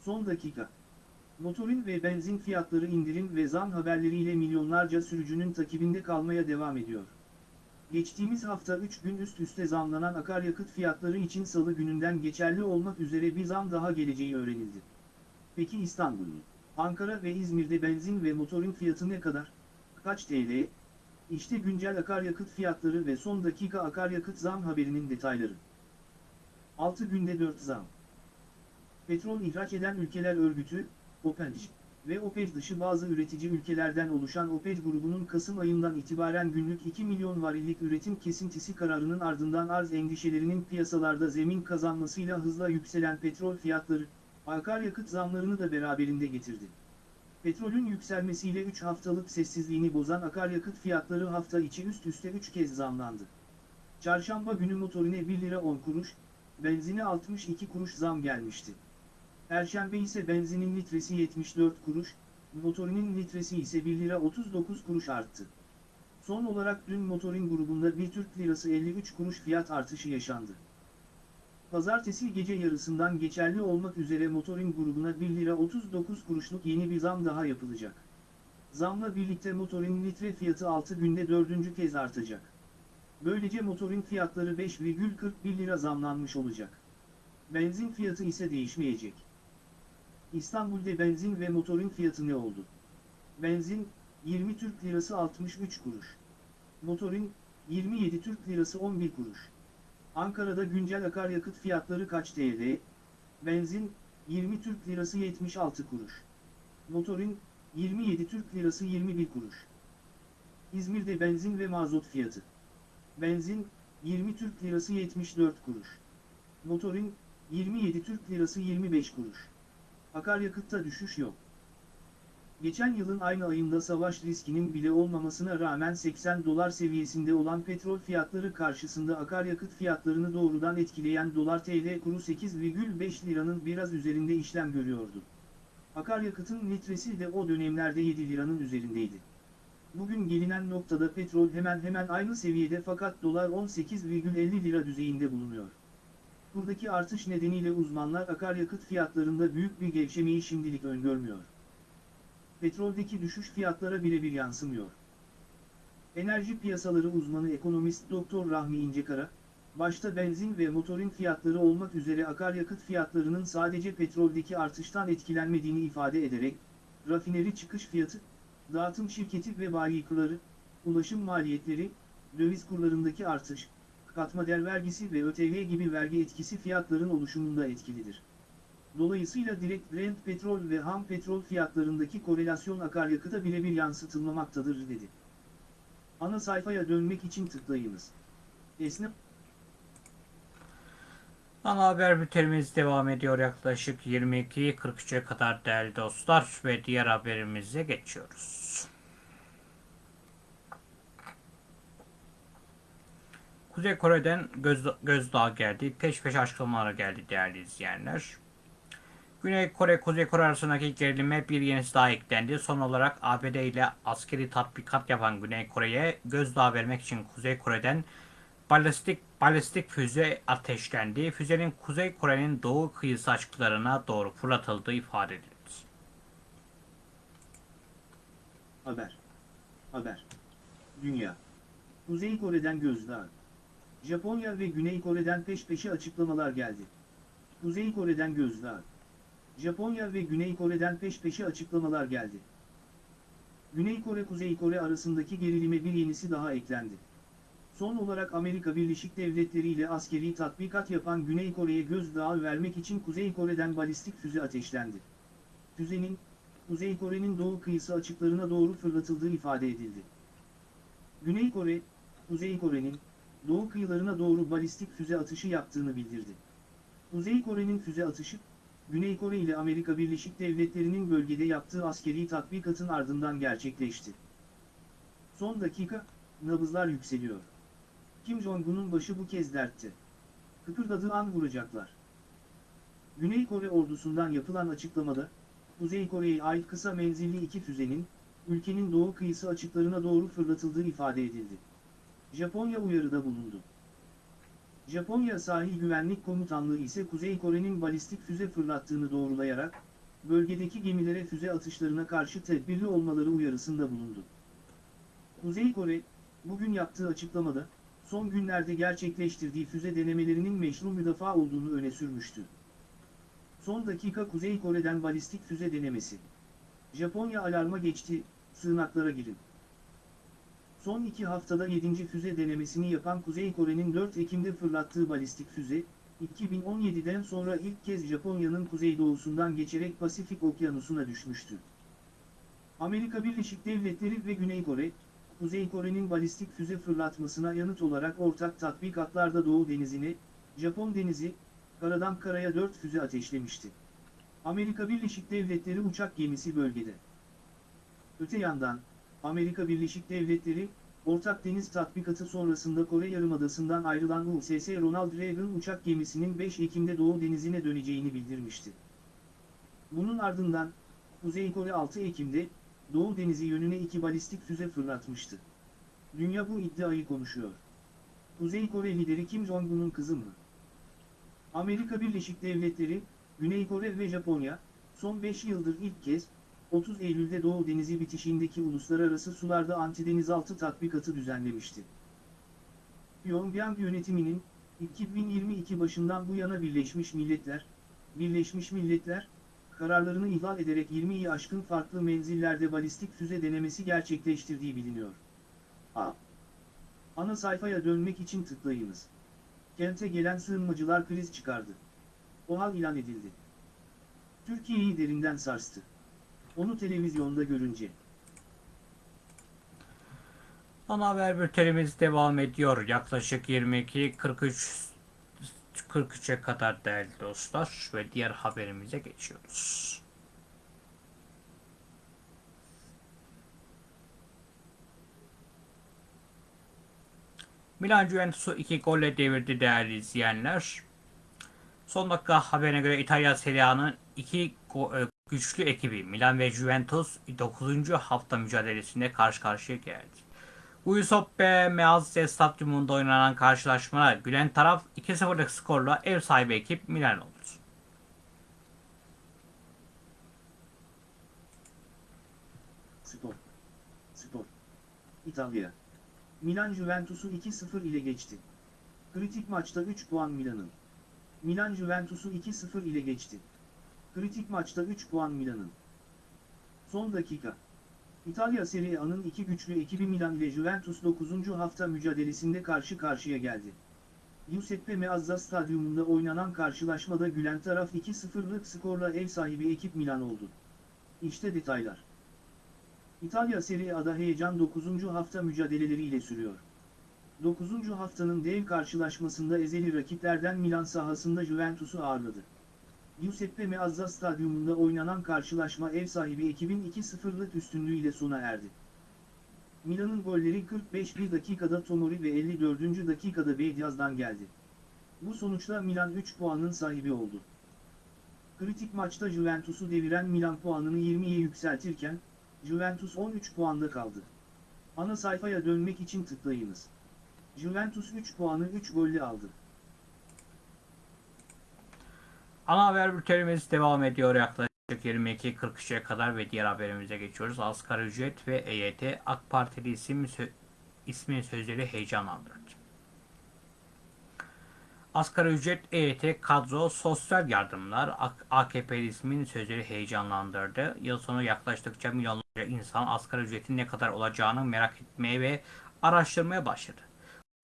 Son dakika. Motorin ve benzin fiyatları indirim ve zam haberleriyle milyonlarca sürücünün takibinde kalmaya devam ediyor. Geçtiğimiz hafta 3 gün üst üste zamlanan akaryakıt fiyatları için salı gününden geçerli olmak üzere bir zam daha geleceği öğrenildi. Peki İstanbul, Ankara ve İzmir'de benzin ve motorin fiyatı ne kadar? Kaç TL? İşte güncel akaryakıt fiyatları ve son dakika akaryakıt zam haberinin detayları. 6 günde 4 zam. Petrol ihraç eden ülkeler örgütü, OPEC, ve OPEC dışı bazı üretici ülkelerden oluşan OPEC grubunun Kasım ayından itibaren günlük 2 milyon varillik üretim kesintisi kararının ardından arz endişelerinin piyasalarda zemin kazanmasıyla hızla yükselen petrol fiyatları, akaryakıt zamlarını da beraberinde getirdi. Petrolün yükselmesiyle 3 haftalık sessizliğini bozan akaryakıt fiyatları hafta içi üst üste 3 kez zamlandı. Çarşamba günü motorine 1 lira 10 kuruş, benzine 62 kuruş zam gelmişti. Perşembe ise benzinin litresi 74 kuruş, motorinin litresi ise 1 lira 39 kuruş arttı. Son olarak dün motorin grubunda bir Türk lirası 53 kuruş fiyat artışı yaşandı. Pazartesi gece yarısından geçerli olmak üzere motorin grubuna 1 lira 39 kuruşluk yeni bir zam daha yapılacak. Zamla birlikte motorin litre fiyatı 6 günde 4. kez artacak. Böylece motorin fiyatları 5,41 lira zamlanmış olacak. Benzin fiyatı ise değişmeyecek. İstanbul'da benzin ve motorin fiyatı ne oldu? Benzin, 20 Türk Lirası 63 kuruş. Motorin, 27 Türk Lirası 11 kuruş. Ankara'da güncel akaryakıt fiyatları kaç TL? Benzin, 20 Türk Lirası 76 kuruş. Motorin, 27 Türk Lirası 21 kuruş. İzmir'de benzin ve mazot fiyatı. Benzin, 20 Türk Lirası 74 kuruş. Motorin, 27 Türk Lirası 25 kuruş. Akaryakıtta düşüş yok. Geçen yılın aynı ayında savaş riskinin bile olmamasına rağmen 80 dolar seviyesinde olan petrol fiyatları karşısında akaryakıt fiyatlarını doğrudan etkileyen dolar TL kuru 8,5 liranın biraz üzerinde işlem görüyordu. Akaryakıtın litresi de o dönemlerde 7 liranın üzerindeydi. Bugün gelinen noktada petrol hemen hemen aynı seviyede fakat dolar 18,50 lira düzeyinde bulunuyor. Buradaki artış nedeniyle uzmanlar akaryakıt fiyatlarında büyük bir gevşemeyi şimdilik öngörmüyor. Petroldeki düşüş fiyatlara birebir yansımıyor. Enerji piyasaları uzmanı ekonomist Dr. Rahmi İncekara, başta benzin ve motorin fiyatları olmak üzere akaryakıt fiyatlarının sadece petroldeki artıştan etkilenmediğini ifade ederek, rafineri çıkış fiyatı, dağıtım şirketi ve bayikları, ulaşım maliyetleri, döviz kurlarındaki artış, katma değer vergisi ve ÖTV gibi vergi etkisi fiyatların oluşumunda etkilidir. Dolayısıyla direkt Brent petrol ve ham petrol fiyatlarındaki korelasyon akaryakıta birebir yansıtılmamaktadır dedi. Ana sayfaya dönmek için tıklayınız. Esnaf Ana haber bültenimiz devam ediyor yaklaşık 22.43'e kadar değerli dostlar ve diğer haberimize geçiyoruz. Kuzey Kore'den göz, gözdağı geldi. Peş peşe açıklamalar geldi değerli izleyenler. Güney Kore, Kuzey Kore arasındaki gerilime bir yenisi daha eklendi. Son olarak ABD ile askeri tatbikat yapan Güney Kore'ye gözdağı vermek için Kuzey Kore'den balistik balistik füze ateşlendi. Füzenin Kuzey Kore'nin doğu kıyısı açıklarına doğru fırlatıldığı ifade edildi. Haber. Haber. Dünya. Kuzey Kore'den gözdağı. Japonya ve Güney Kore'den peş peşe açıklamalar geldi. Kuzey Kore'den gözdağı. Japonya ve Güney Kore'den peş peşe açıklamalar geldi. Güney Kore Kuzey Kore arasındaki gerilime bir yenisi daha eklendi. Son olarak Amerika Birleşik Devletleri ile askeri tatbikat yapan Güney Kore'ye gözdağı vermek için Kuzey Kore'den balistik füze ateşlendi. Füzenin, Kuzey Kore'nin doğu kıyısı açıklarına doğru fırlatıldığı ifade edildi. Güney Kore, Kuzey Kore'nin, doğu kıyılarına doğru balistik füze atışı yaptığını bildirdi. Kuzey Kore'nin füze atışı, Güney Kore ile Amerika Birleşik Devletleri'nin bölgede yaptığı askeri tatbikatın ardından gerçekleşti. Son dakika, nabızlar yükseliyor. Kim Jong-un'un başı bu kez dertte. Kıpırdadığı an vuracaklar. Güney Kore ordusundan yapılan açıklamada, Kuzey Kore'ye ait kısa menzilli iki füzenin, ülkenin doğu kıyısı açıklarına doğru fırlatıldığı ifade edildi. Japonya uyarıda bulundu. Japonya Sahil Güvenlik Komutanlığı ise Kuzey Kore'nin balistik füze fırlattığını doğrulayarak, bölgedeki gemilere füze atışlarına karşı tedbirli olmaları uyarısında bulundu. Kuzey Kore, bugün yaptığı açıklamada, son günlerde gerçekleştirdiği füze denemelerinin meşru müdafaa olduğunu öne sürmüştü. Son dakika Kuzey Kore'den balistik füze denemesi. Japonya alarma geçti, sığınaklara girin. Son iki haftada 7. füze denemesini yapan Kuzey Kore'nin 4 Ekim'de fırlattığı balistik füze, 2017'den sonra ilk kez Japonya'nın kuzeydoğusundan geçerek Pasifik Okyanusu'na düşmüştü. Amerika Birleşik Devletleri ve Güney Kore, Kuzey Kore'nin balistik füze fırlatmasına yanıt olarak ortak tatbikatlarda Doğu Denizi'ne, Japon Denizi, karadan karaya 4 füze ateşlemişti. Amerika Birleşik Devletleri uçak gemisi bölgede. Öte yandan, Amerika Birleşik Devletleri, Ortak Deniz Tatbikatı sonrasında Kore Yarımadası'ndan ayrılan USS Ronald Reagan uçak gemisinin 5 Ekim'de Doğu Denizi'ne döneceğini bildirmişti. Bunun ardından, Kuzey Kore 6 Ekim'de, Doğu Denizi yönüne iki balistik füze fırlatmıştı. Dünya bu iddiayı konuşuyor. Kuzey Kore lideri Kim Jong-un'un kızı mı? Amerika Birleşik Devletleri, Güney Kore ve Japonya, son 5 yıldır ilk kez, 30 Eylül'de Doğu Denizi bitişindeki uluslararası sularda antidenizaltı tatbikatı düzenlemişti. Pyongyang yönetiminin, 2022 başından bu yana Birleşmiş Milletler, Birleşmiş Milletler, kararlarını ihlal ederek 20'yi aşkın farklı menzillerde balistik füze denemesi gerçekleştirdiği biliniyor. A. Ana sayfaya dönmek için tıklayınız. Kente gelen sığınmacılar kriz çıkardı. OHAL ilan edildi. Türkiye'yi derinden sarstı. Onu televizyonda görünce. Ana haber bültenimiz devam ediyor. Yaklaşık 22.43 43'e kadar değerli dostlar ve diğer haberimize geçiyoruz. Milan Juventus'u 2 golle devirdi değerli izleyenler. Son dakika haberine göre İtalya Serie A'nın iki go- e, güçlü ekibi Milan ve Juventus 9. hafta mücadelesinde karşı karşıya geldi. Giuseppe Meazza Stadyumunda oynanan karşılaşmada gülen taraf 2-0'lık skorla ev sahibi ekip Milan oldu. Spor. Spor. İtalya. Milan Juventus'u 2-0 ile geçti. Kritik maçta 3 puan Milan'ın. Milan Juventus'u 2-0 ile geçti. Kritik maçta 3 puan Milan'ın. Son dakika. İtalya Serie A'nın iki güçlü ekibi Milan ile Juventus 9. hafta mücadelesinde karşı karşıya geldi. Giuseppe Meazza Stadyumunda oynanan karşılaşmada gülen taraf 2-0'lık skorla ev sahibi ekip Milan oldu. İşte detaylar. İtalya Serie A'da heyecan 9. hafta mücadeleleriyle sürüyor. 9. haftanın dev karşılaşmasında ezeli rakiplerden Milan sahasında Juventus'u ağırladı. Giuseppe Meazza Stadyumunda oynanan karşılaşma ev sahibi ekibin 2-0'lık üstünlüğüyle sona erdi. Milan'ın golleri 45 dakikada Tomori ve 54. dakikada Bediaz'dan geldi. Bu sonuçla Milan 3 puanın sahibi oldu. Kritik maçta Juventus'u deviren Milan puanını 20'ye yükseltirken, Juventus 13 puanda kaldı. Ana sayfaya dönmek için tıklayınız. Juventus 3 puanı 3 golle aldı. Ana haber bültenimiz devam ediyor yaklaşık 22.43'e kadar ve diğer haberimize geçiyoruz. Asgari ücret ve EYT AK Partili isim sö ismin sözleri heyecanlandırdı. Asgari ücret, EYT, kadro, sosyal yardımlar AKP ismin sözleri heyecanlandırdı. Yıl sonu yaklaştıkça milyonlarca insan asgari ücretin ne kadar olacağını merak etmeye ve araştırmaya başladı.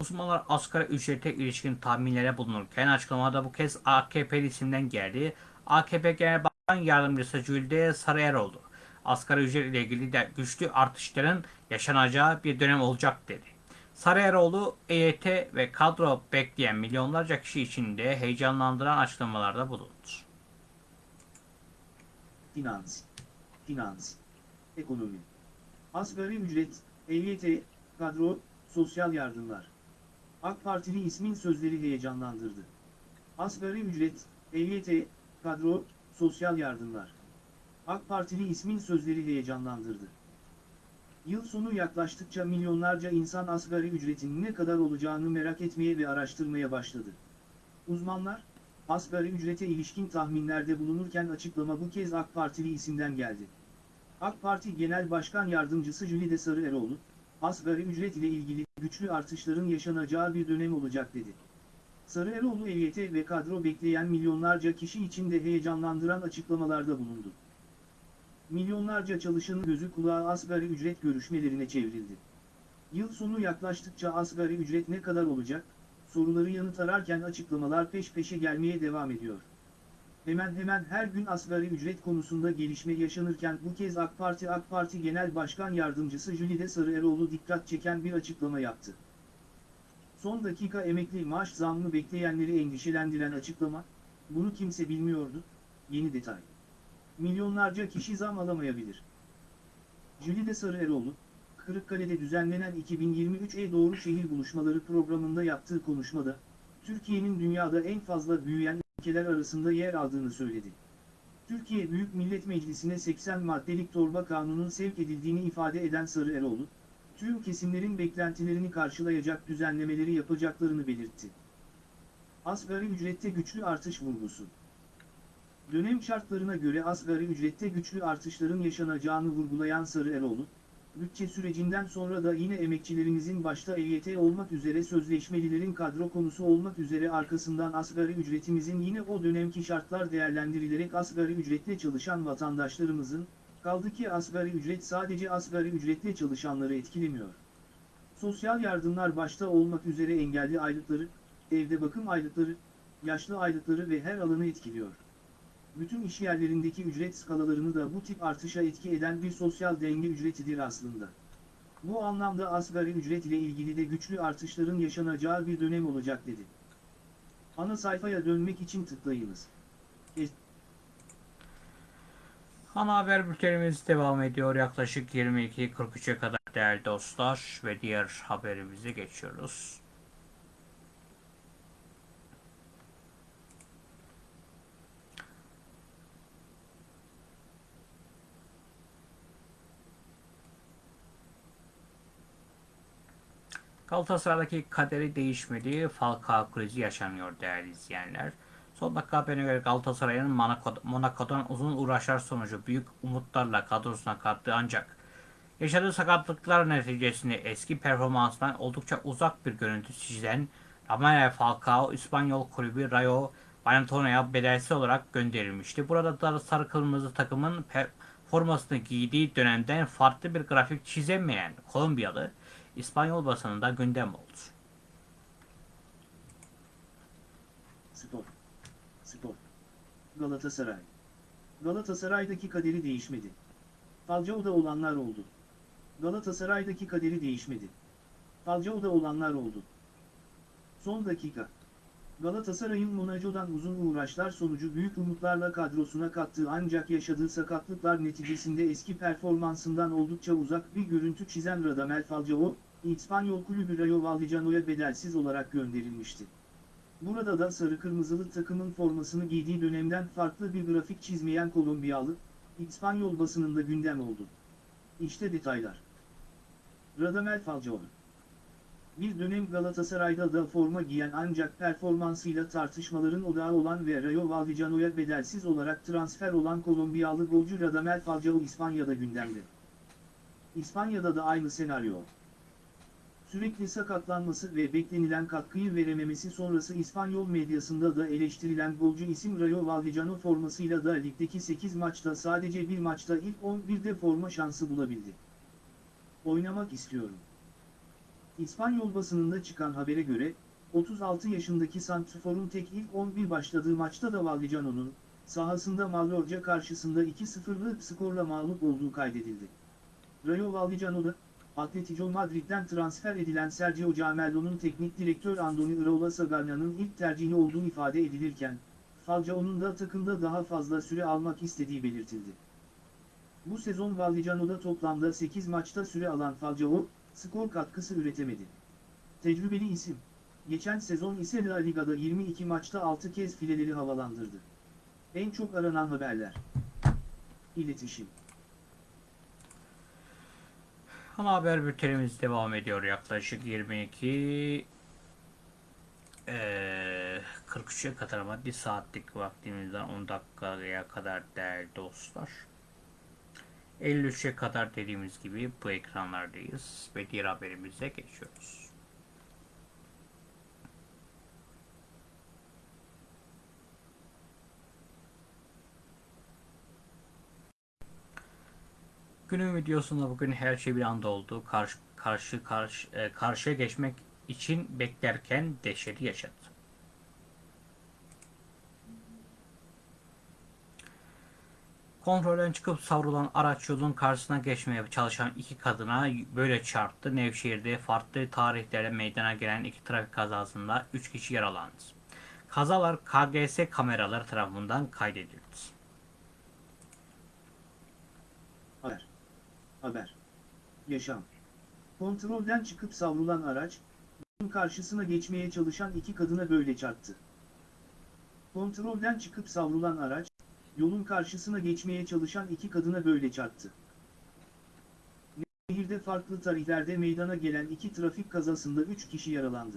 Uzmanlar asgari ücrete ilişkin tahminlere bulunurken açıklamada bu kez AKP isimden geldi. AKP Genel Başkan Yardımcısı Jülde Sarıyeroğlu, asgari ücret ile ilgili de güçlü artışların yaşanacağı bir dönem olacak dedi. Sarıyeroğlu, EYT ve kadro bekleyen milyonlarca kişi için de heyecanlandıran açıklamalarda bulundu. Finans. Finans. Ekonomi. Asgari ücret, EYT, kadro, sosyal yardımlar. AK Partili ismin sözleri heyecanlandırdı. Asgari ücret, EYT, kadro, sosyal yardımlar. AK Partili ismin sözleri heyecanlandırdı. Yıl sonu yaklaştıkça milyonlarca insan asgari ücretin ne kadar olacağını merak etmeye ve araştırmaya başladı. Uzmanlar, asgari ücrete ilişkin tahminlerde bulunurken açıklama bu kez AK Partili isimden geldi. AK Parti Genel Başkan Yardımcısı Jülide Sarıeroğlu, asgari ücret ile ilgili güçlü artışların yaşanacağı bir dönem olacak dedi. Sarıeroğlu EYT ve kadro bekleyen milyonlarca kişi için de heyecanlandıran açıklamalarda bulundu. Milyonlarca çalışanın gözü kulağı asgari ücret görüşmelerine çevrildi. Yıl sonu yaklaştıkça asgari ücret ne kadar olacak, soruları yanıt ararken açıklamalar peş peşe gelmeye devam ediyor. Hemen hemen her gün asgari ücret konusunda gelişme yaşanırken bu kez AK Parti AK Parti Genel Başkan Yardımcısı Jülide Sarıeroğlu dikkat çeken bir açıklama yaptı. Son dakika emekli maaş zammı bekleyenleri endişelendiren açıklama, bunu kimse bilmiyordu, yeni detay. Milyonlarca kişi zam alamayabilir. Jülide Sarıeroğlu, Kırıkkale'de düzenlenen 2023'e doğru şehir buluşmaları programında yaptığı konuşmada, Türkiye'nin dünyada en fazla büyüyen ülkeler arasında yer aldığını söyledi. Türkiye Büyük Millet Meclisi'ne 80 maddelik torba kanunun sevk edildiğini ifade eden Sarıeroğlu, tüm kesimlerin beklentilerini karşılayacak düzenlemeleri yapacaklarını belirtti. Asgari ücrette güçlü artış vurgusu. Dönem şartlarına göre asgari ücrette güçlü artışların yaşanacağını vurgulayan Sarıeroğlu, bütçe sürecinden sonra da yine emekçilerimizin başta EYT olmak üzere sözleşmelilerin kadro konusu olmak üzere arkasından asgari ücretimizin yine o dönemki şartlar değerlendirilerek asgari ücretle çalışan vatandaşlarımızın, kaldı ki asgari ücret sadece asgari ücretle çalışanları etkilemiyor. Sosyal yardımlar başta olmak üzere engelli aylıkları, evde bakım aylıkları, yaşlı aylıkları ve her alanı etkiliyor bütün işyerlerindeki ücret skalalarını da bu tip artışa etki eden bir sosyal denge ücretidir aslında. Bu anlamda asgari ücret ile ilgili de güçlü artışların yaşanacağı bir dönem olacak dedi. Ana sayfaya dönmek için tıklayınız. Es Ana haber bültenimiz devam ediyor. Yaklaşık 22.43'e kadar değerli dostlar ve diğer haberimize geçiyoruz. Galatasaray'daki kaderi değişmedi. Falcao krizi yaşanıyor değerli izleyenler. Son dakika haberine göre Galatasaray'ın Monaco'dan uzun uğraşlar sonucu büyük umutlarla kadrosuna kattığı ancak yaşadığı sakatlıklar neticesinde eski performansından oldukça uzak bir görüntü çizilen Ramel Falcao İspanyol kulübü Rayo Vallecano'ya bedelsiz olarak gönderilmişti. Burada da sarı kırmızı takımın formasını giydiği dönemden farklı bir grafik çizemeyen Kolombiyalı İspanyol basınında gündem oldu. Spor. Spor. Galatasaray. Galatasaray'daki kaderi değişmedi. Falcao'da olanlar oldu. Galatasaray'daki kaderi değişmedi. Falcao'da olanlar oldu. Son dakika. Galatasaray'ın Monaco'dan uzun uğraşlar sonucu büyük umutlarla kadrosuna kattığı ancak yaşadığı sakatlıklar neticesinde eski performansından oldukça uzak bir görüntü çizen Radamel Falcao, İspanyol kulübü Rayo Vallecano'ya bedelsiz olarak gönderilmişti. Burada da sarı kırmızılı takımın formasını giydiği dönemden farklı bir grafik çizmeyen Kolombiyalı, İspanyol basınında gündem oldu. İşte detaylar. Radamel Falcao Bir dönem Galatasaray'da da forma giyen ancak performansıyla tartışmaların odağı olan ve Rayo Vallecano'ya bedelsiz olarak transfer olan Kolombiyalı golcü Radamel Falcao İspanya'da gündemde. İspanya'da da aynı senaryo. Sürekli sakatlanması ve beklenilen katkıyı verememesi sonrası İspanyol medyasında da eleştirilen golcü isim Rayo Vallecano formasıyla da ligdeki 8 maçta sadece bir maçta ilk 11'de forma şansı bulabildi. Oynamak istiyorum. İspanyol basınında çıkan habere göre, 36 yaşındaki Santrfor'un tek ilk 11 başladığı maçta da Vallecano'nun, sahasında Mallorca karşısında 2-0'lık skorla mağlup olduğu kaydedildi. Rayo Vallecano'da, Atletico Madrid'den transfer edilen Sergio Camello'nun teknik direktör Andoni Iraola Sagarna'nın ilk tercihi olduğu ifade edilirken, Falcao'nun da takımda daha fazla süre almak istediği belirtildi. Bu sezon Vallecano'da toplamda 8 maçta süre alan Falcao, skor katkısı üretemedi. Tecrübeli isim, geçen sezon ise La Liga'da 22 maçta 6 kez fileleri havalandırdı. En çok aranan haberler. İletişim Ana haber bültenimiz devam ediyor yaklaşık 22 ee, 43'e kadar ama bir saatlik vaktimizden 10 dakikaya kadar değerli dostlar. 53'e kadar dediğimiz gibi bu ekranlardayız ve diğer haberimize geçiyoruz. Günün videosunda bugün her şey bir anda oldu. Karşı karşı karşı e, karşıya geçmek için beklerken dehşeti yaşadı. Kontrolden çıkıp savrulan araç yolun karşısına geçmeye çalışan iki kadına böyle çarptı. Nevşehir'de farklı tarihlerde meydana gelen iki trafik kazasında 3 kişi yaralandı. Kazalar KGS kameraları tarafından kaydedildi. Haber. Haber. Yaşam. Kontrolden çıkıp savrulan araç, yolun karşısına geçmeye çalışan iki kadına böyle çarptı. Kontrolden çıkıp savrulan araç, yolun karşısına geçmeye çalışan iki kadına böyle çarptı. Şehirde farklı tarihlerde meydana gelen iki trafik kazasında 3 kişi yaralandı.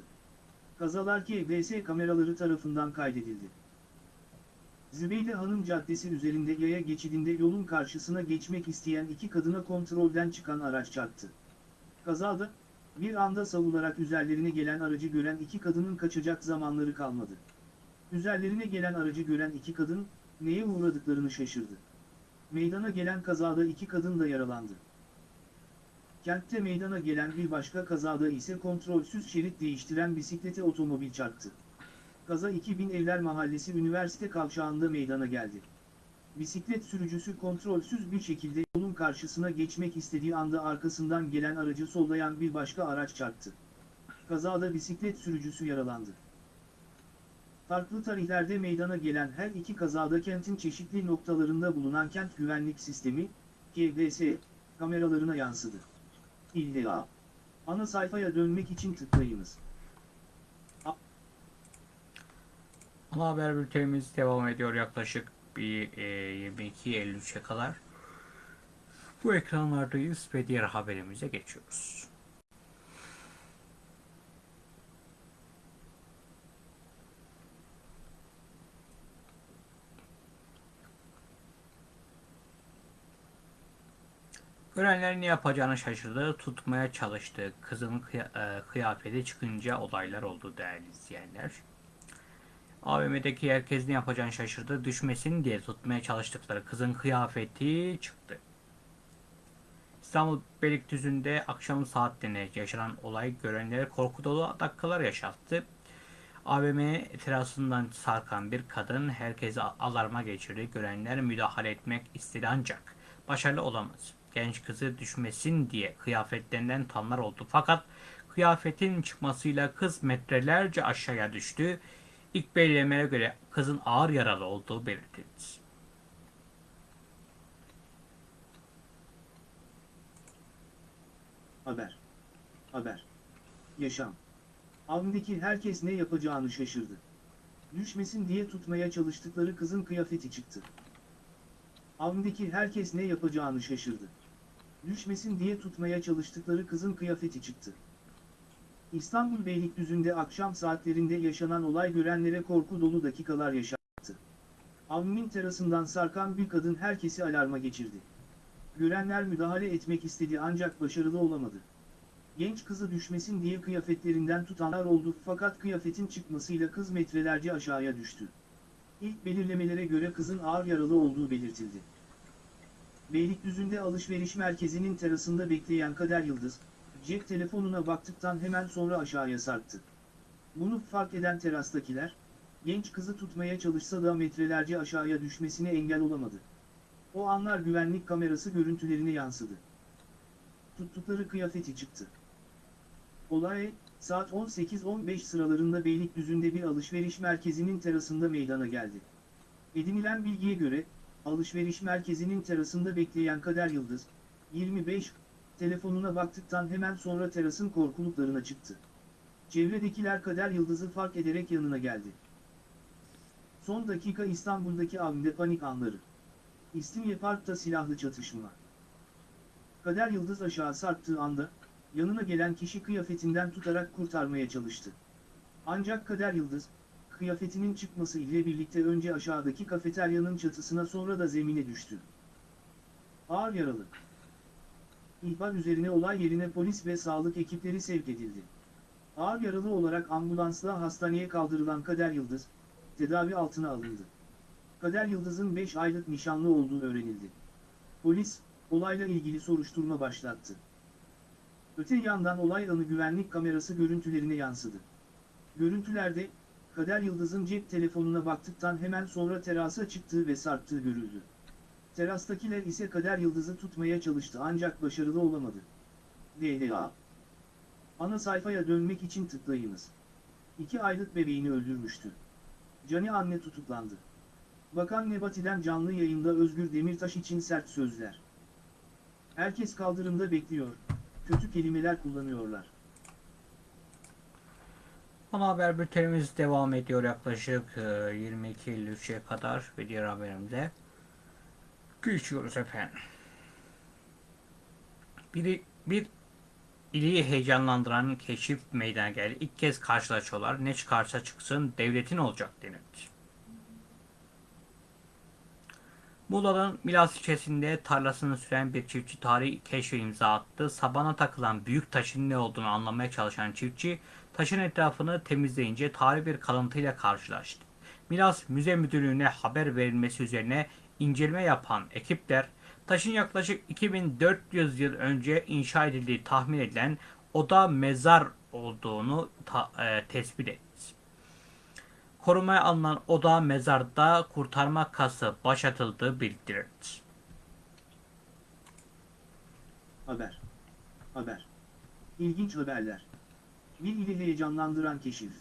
Kazalar KBS kameraları tarafından kaydedildi. Zübeyde Hanım Caddesi üzerinde yaya geçidinde yolun karşısına geçmek isteyen iki kadına kontrolden çıkan araç çarptı. Kazada, bir anda savularak üzerlerine gelen aracı gören iki kadının kaçacak zamanları kalmadı. Üzerlerine gelen aracı gören iki kadın, neye uğradıklarını şaşırdı. Meydana gelen kazada iki kadın da yaralandı. Kentte meydana gelen bir başka kazada ise kontrolsüz şerit değiştiren bisiklete otomobil çarptı. Kaza 2000 Evler Mahallesi Üniversite Kavşağı'nda meydana geldi. Bisiklet sürücüsü kontrolsüz bir şekilde yolun karşısına geçmek istediği anda arkasından gelen aracı sollayan bir başka araç çarptı. Kazada bisiklet sürücüsü yaralandı. Farklı tarihlerde meydana gelen her iki kazada kentin çeşitli noktalarında bulunan kent güvenlik sistemi, KGS, kameralarına yansıdı. İlla. Ana sayfaya dönmek için tıklayınız. Ana haber bültenimiz devam ediyor yaklaşık bir e, 22.53'e kadar. Bu ekranlardayız ve diğer haberimize geçiyoruz. Görenler ne yapacağını şaşırdı, tutmaya çalıştı. Kızın e, kıyafeti çıkınca olaylar oldu değerli izleyenler. AVM'deki herkes ne yapacağını şaşırdı. Düşmesin diye tutmaya çalıştıkları kızın kıyafeti çıktı. İstanbul Beylikdüzü'nde akşam saatlerinde yaşanan olay görenlere korku dolu dakikalar yaşattı. AVM terasından sarkan bir kadın herkesi alarma geçirdi. Görenler müdahale etmek istedi ancak başarılı olamaz. Genç kızı düşmesin diye kıyafetlerinden tanlar oldu. Fakat kıyafetin çıkmasıyla kız metrelerce aşağıya düştü. İlk belirlemelere göre kızın ağır yaralı olduğu belirtildi. Haber. Haber. Yaşam. Avındaki herkes ne yapacağını şaşırdı. Düşmesin diye tutmaya çalıştıkları kızın kıyafeti çıktı. Avındaki herkes ne yapacağını şaşırdı. Düşmesin diye tutmaya çalıştıkları kızın kıyafeti çıktı. İstanbul Beylikdüzü'nde akşam saatlerinde yaşanan olay görenlere korku dolu dakikalar yaşattı. Avni'nin terasından sarkan bir kadın herkesi alarma geçirdi. Görenler müdahale etmek istedi ancak başarılı olamadı. Genç kızı düşmesin diye kıyafetlerinden tutanlar oldu fakat kıyafetin çıkmasıyla kız metrelerce aşağıya düştü. İlk belirlemelere göre kızın ağır yaralı olduğu belirtildi. Beylikdüzü'nde alışveriş merkezinin terasında bekleyen Kader Yıldız, cep telefonuna baktıktan hemen sonra aşağıya sarktı. Bunu fark eden terastakiler, genç kızı tutmaya çalışsa da metrelerce aşağıya düşmesine engel olamadı. O anlar güvenlik kamerası görüntülerine yansıdı. Tuttukları kıyafeti çıktı. Olay, saat 18-15 sıralarında Beylikdüzü'nde bir alışveriş merkezinin terasında meydana geldi. Edinilen bilgiye göre, alışveriş merkezinin terasında bekleyen Kader Yıldız, 25, telefonuna baktıktan hemen sonra terasın korkuluklarına çıktı. Çevredekiler Kader Yıldız'ı fark ederek yanına geldi. Son dakika İstanbul'daki avinde panik anları. İstinye Park'ta silahlı çatışma. Kader Yıldız aşağı sarktığı anda, yanına gelen kişi kıyafetinden tutarak kurtarmaya çalıştı. Ancak Kader Yıldız, kıyafetinin çıkması ile birlikte önce aşağıdaki kafeteryanın çatısına sonra da zemine düştü. Ağır yaralı. İhbar üzerine olay yerine polis ve sağlık ekipleri sevk edildi. Ağır yaralı olarak ambulansla hastaneye kaldırılan Kader Yıldız, tedavi altına alındı. Kader Yıldız'ın 5 aylık nişanlı olduğu öğrenildi. Polis, olayla ilgili soruşturma başlattı. Öte yandan olay anı güvenlik kamerası görüntülerine yansıdı. Görüntülerde, Kader Yıldız'ın cep telefonuna baktıktan hemen sonra terasa çıktığı ve sarktığı görüldü. Terastakiler ise kader yıldızı tutmaya çalıştı ancak başarılı olamadı. DLA Ana sayfaya dönmek için tıklayınız. 2 aylık bebeğini öldürmüştü. Cani anne tutuklandı. Bakan Nebati'den canlı yayında Özgür Demirtaş için sert sözler. Herkes kaldırımda bekliyor. Kötü kelimeler kullanıyorlar. Ana haber bültenimiz devam ediyor yaklaşık e, 22.53'e kadar ve diğer haberimize geçiyoruz efendim. Biri, bir ili heyecanlandıran keşif meydana geldi. İlk kez karşılaşıyorlar. Ne çıkarsa çıksın devletin olacak denildi. Muğla'nın Milas ilçesinde tarlasını süren bir çiftçi tarihi keşfe imza attı. Sabana takılan büyük taşın ne olduğunu anlamaya çalışan çiftçi taşın etrafını temizleyince tarihi bir kalıntıyla karşılaştı. Milas Müze Müdürlüğü'ne haber verilmesi üzerine inceleme yapan ekipler taşın yaklaşık 2400 yıl önce inşa edildiği tahmin edilen oda mezar olduğunu ta- e, tespit etti. Korumaya alınan oda mezarda kurtarma kası başlatıldığı bildirildi. Haber. Haber. İlginç haberler. Bir ili heyecanlandıran keşif.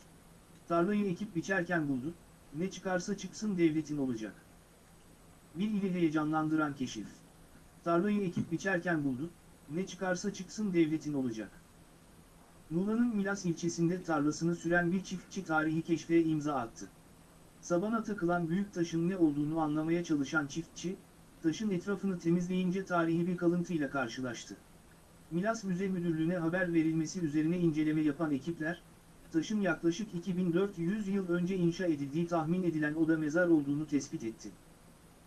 Tarlayı ekip biçerken buldu, ne çıkarsa çıksın devletin olacak. Bir ili heyecanlandıran keşif. Tarlayı ekip biçerken buldu, ne çıkarsa çıksın devletin olacak. Muğla'nın Milas ilçesinde tarlasını süren bir çiftçi tarihi keşfe imza attı. Sabana takılan büyük taşın ne olduğunu anlamaya çalışan çiftçi, taşın etrafını temizleyince tarihi bir kalıntıyla karşılaştı. Milas Müze Müdürlüğü'ne haber verilmesi üzerine inceleme yapan ekipler, taşın yaklaşık 2400 yıl önce inşa edildiği tahmin edilen oda mezar olduğunu tespit etti.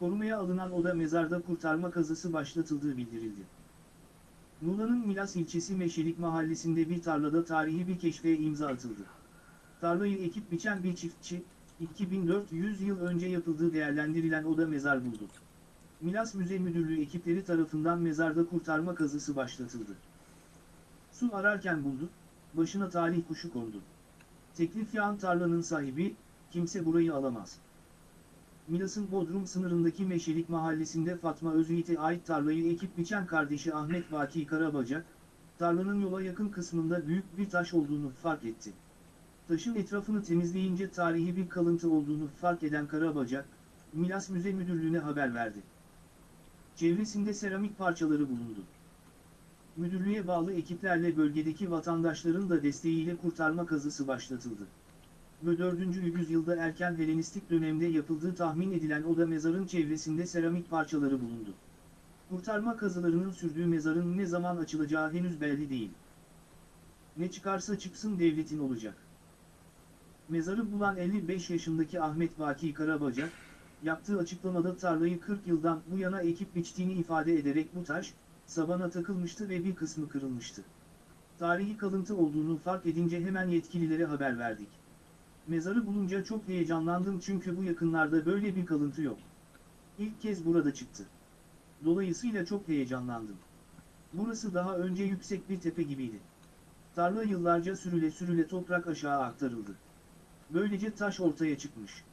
Korumaya alınan oda mezarda kurtarma kazısı başlatıldığı bildirildi. Muğla'nın Milas ilçesi Meşelik mahallesinde bir tarlada tarihi bir keşfe imza atıldı. Tarlayı ekip biçen bir çiftçi, 2400 yıl önce yapıldığı değerlendirilen oda mezar buldu. Milas Müze Müdürlüğü ekipleri tarafından mezarda kurtarma kazısı başlatıldı. Su ararken buldu, başına talih kuşu kondu. Teklif yağan tarlanın sahibi, kimse burayı alamaz. Milas'ın Bodrum sınırındaki Meşelik mahallesinde Fatma Özyiğit'e ait tarlayı ekip biçen kardeşi Ahmet Vaki Karabacak, tarlanın yola yakın kısmında büyük bir taş olduğunu fark etti. Taşın etrafını temizleyince tarihi bir kalıntı olduğunu fark eden Karabacak, Milas Müze Müdürlüğü'ne haber verdi. Çevresinde seramik parçaları bulundu. Müdürlüğe bağlı ekiplerle bölgedeki vatandaşların da desteğiyle kurtarma kazısı başlatıldı. Ve 4. yüzyılda erken Helenistik dönemde yapıldığı tahmin edilen oda mezarın çevresinde seramik parçaları bulundu. Kurtarma kazılarının sürdüğü mezarın ne zaman açılacağı henüz belli değil. Ne çıkarsa çıksın devletin olacak. Mezarı bulan 55 yaşındaki Ahmet Vaki Karabacak, yaptığı açıklamada tarlayı 40 yıldan bu yana ekip biçtiğini ifade ederek bu taş, sabana takılmıştı ve bir kısmı kırılmıştı. Tarihi kalıntı olduğunu fark edince hemen yetkililere haber verdik. Mezarı bulunca çok heyecanlandım çünkü bu yakınlarda böyle bir kalıntı yok. İlk kez burada çıktı. Dolayısıyla çok heyecanlandım. Burası daha önce yüksek bir tepe gibiydi. Tarla yıllarca sürüle sürüle toprak aşağı aktarıldı. Böylece taş ortaya çıkmış.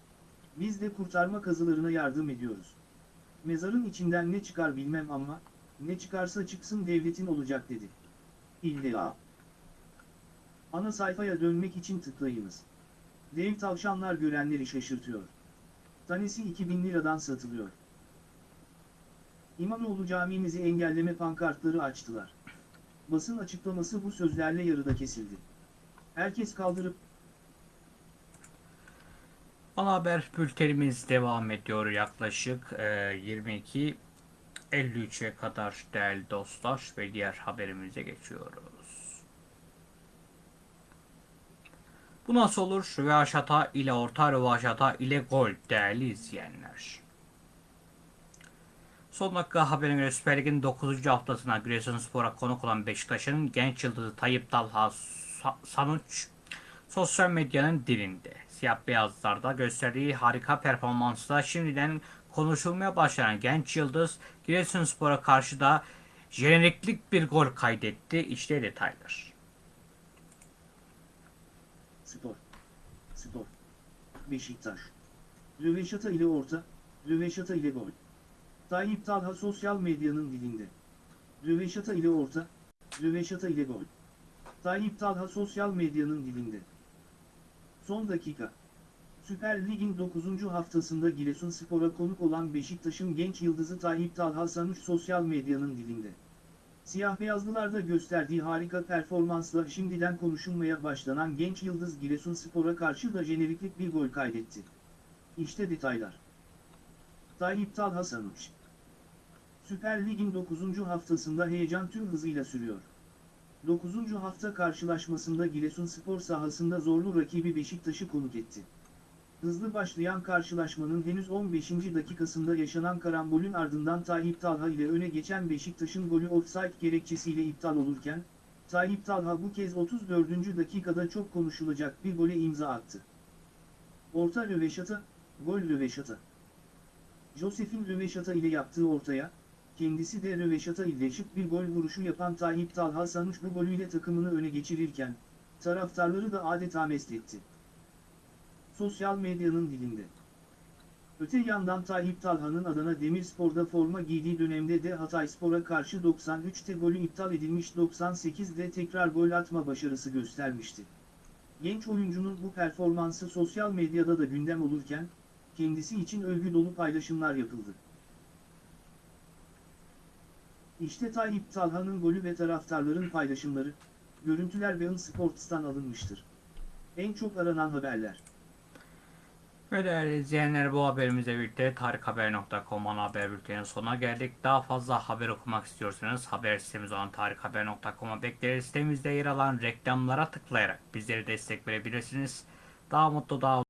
Biz de kurtarma kazılarına yardım ediyoruz. Mezarın içinden ne çıkar bilmem ama, ne çıkarsa çıksın devletin olacak dedi. İlla. Ana sayfaya dönmek için tıklayınız. Dev tavşanlar görenleri şaşırtıyor. Tanesi 2000 liradan satılıyor. İmamoğlu camimizi engelleme pankartları açtılar. Basın açıklaması bu sözlerle yarıda kesildi. Herkes kaldırıp Ana haber bültenimiz devam ediyor yaklaşık e, 22.53'e kadar değerli dostlar ve diğer haberimize geçiyoruz. Bu nasıl olur? Rövaşata ile orta rövaşata ile gol değerli izleyenler. Son dakika haberine göre Süper Lig'in 9. haftasına Giresunspor'a konuk olan Beşiktaş'ın genç yıldızı Tayyip Talha Sa- Sanuç sosyal medyanın dilinde. Siyah beyazlarda gösterdiği harika performansla şimdiden konuşulmaya başlayan genç yıldız Giresunspor'a karşı da jeneriklik bir gol kaydetti. İşte detaylar. Spor. Spor. Beşiktaş. Röveşata ile orta, Röveşata ile gol. Tayyip Talha sosyal medyanın dilinde. Röveşata ile orta, röveşata ile gol. Tayyip Talha sosyal medyanın dilinde. Son dakika. Süper Lig'in 9. haftasında Giresunspor'a konuk olan Beşiktaş'ın genç yıldızı Tayyip Talha Sanuç sosyal medyanın dilinde. Siyah beyazlılarda gösterdiği harika performansla şimdiden konuşulmaya başlanan genç yıldız Giresunspor'a karşı da jeneriklik bir gol kaydetti. İşte detaylar. Tayyip Talha Sanuç Süper Lig'in 9. haftasında heyecan tüm hızıyla sürüyor. 9. hafta karşılaşmasında Giresunspor sahasında zorlu rakibi Beşiktaş'ı konuk etti. Hızlı başlayan karşılaşmanın henüz 15. dakikasında yaşanan karambolün ardından Tayyip Talha ile öne geçen Beşiktaş'ın golü offside gerekçesiyle iptal olurken, Tayyip Talha bu kez 34. dakikada çok konuşulacak bir gole imza attı. Orta röveşata, gol röveşata. Josef'in röveşata ile yaptığı ortaya, kendisi de röveşata ile şık bir gol vuruşu yapan Tayyip Talha Sanuç bu golüyle takımını öne geçirirken, taraftarları da adeta mest etti. Sosyal medyanın dilinde. Öte yandan Tayyip Talha'nın Adana Demirspor'da forma giydiği dönemde de Hatayspor'a karşı 93'te golü iptal edilmiş 98'de tekrar gol atma başarısı göstermişti. Genç oyuncunun bu performansı sosyal medyada da gündem olurken, kendisi için övgü dolu paylaşımlar yapıldı. İşte Tayyip Talha'nın golü ve taraftarların paylaşımları, görüntüler ve Sports'tan alınmıştır. En çok aranan haberler. Ve değerli izleyenler bu haberimizle birlikte tarikhaber.com'un haber bültenin sonuna geldik. Daha fazla haber okumak istiyorsanız haber sitemiz olan tarikhaber.com'a bekleriz. Sitemizde yer alan reklamlara tıklayarak bizlere destek verebilirsiniz. Daha mutlu, daha